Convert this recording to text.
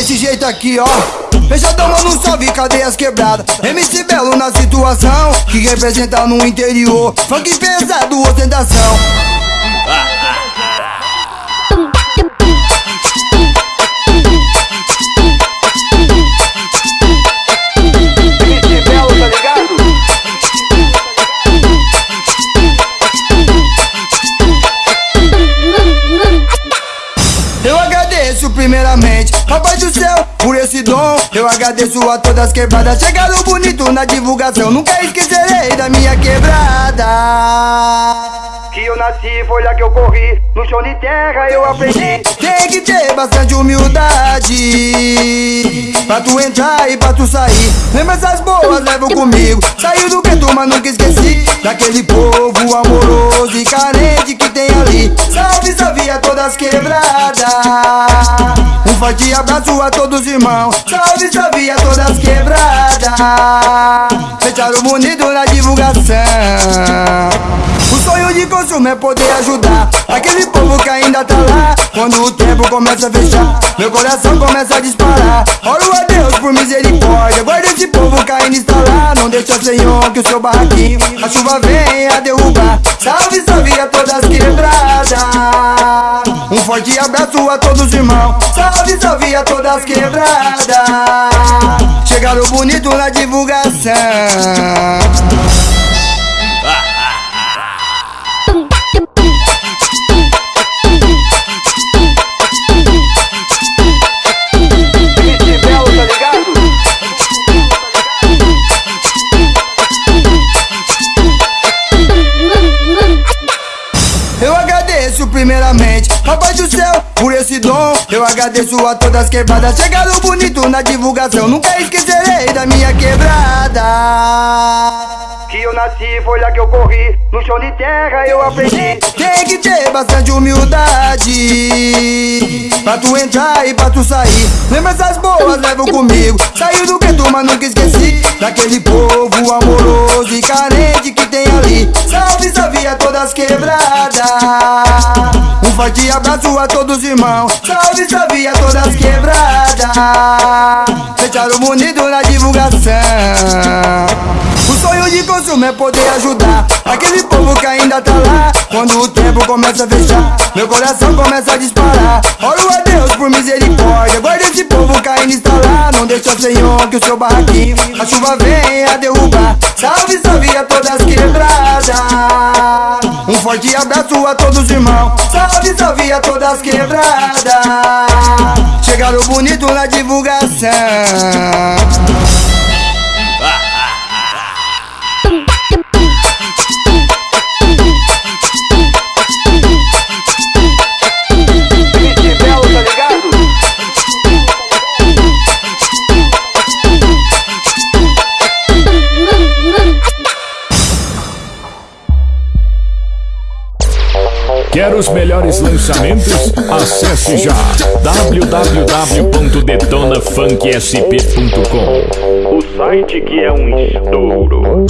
desse jeito aqui, ó. Fechadão, mano, salve, cadeias quebradas. MC Belo na situação, que representa no interior. Funk pesado, ostentação. Primeiramente, Papai do céu, por esse dom. Eu agradeço a todas as quebradas. Chegaram bonito na divulgação. Nunca esquecerei da minha quebrada. Que eu nasci, foi lá que eu corri. No chão de terra eu aprendi. Tem que ter bastante humildade Pra tu entrar e pra tu sair Lembranças boas levo comigo Saiu do gueto, mas nunca esqueci Daquele povo amoroso e carente que tem ali Salve, salve a todas quebradas forte abraço a todos os irmãos. Salve, salve a todas quebradas. Fecharam bonito na divulgação. O sonho de consumo é poder ajudar Aquele povo que ainda tá lá. Quando o tempo começa a fechar Meu coração começa a disparar. Oro a Deus por misericórdia Guarda esse povo que ainda está lá. Não deixa Senhor que o seu barraquinho A chuva venha derrubar Todas quebradas. Chegaram bonito na divulgação primeiramente, Papai do céu, por esse dom. Eu agradeço a todas as quebradas. Chegaram bonito na divulgação. Nunca esquecerei da minha quebrada. Que eu nasci, foi lá que eu corri. No chão de terra eu aprendi. Tem que ter bastante humildade Pra tu entrar e pra tu sair Lembranças boas levo comigo Saiu do gueto, mas nunca esqueci Daquele povo amoroso e carente que tem ali Salve, a todas as quebradas. Um forte abraço a todos os irmãos Salve, salve a todas as quebradas. Fecharam bonito na divulgação de consumo é poder ajudar. Aquele povo que ainda tá lá Quando o tempo começa a fechar Meu coração começa a disparar. Oro a Deus por misericórdia Guarda esse povo que ainda está lá. Não deixa Senhor que o seu barraquinho A chuva venha derrubar. Salve, salve a todas as quebradas. Um forte abraço a todos os irmãos Salve, salve a todas as quebradas. Chegaram bonito na divulgação Quer os melhores lançamentos? Acesse já www.detonafunksp.com O site que é um estouro.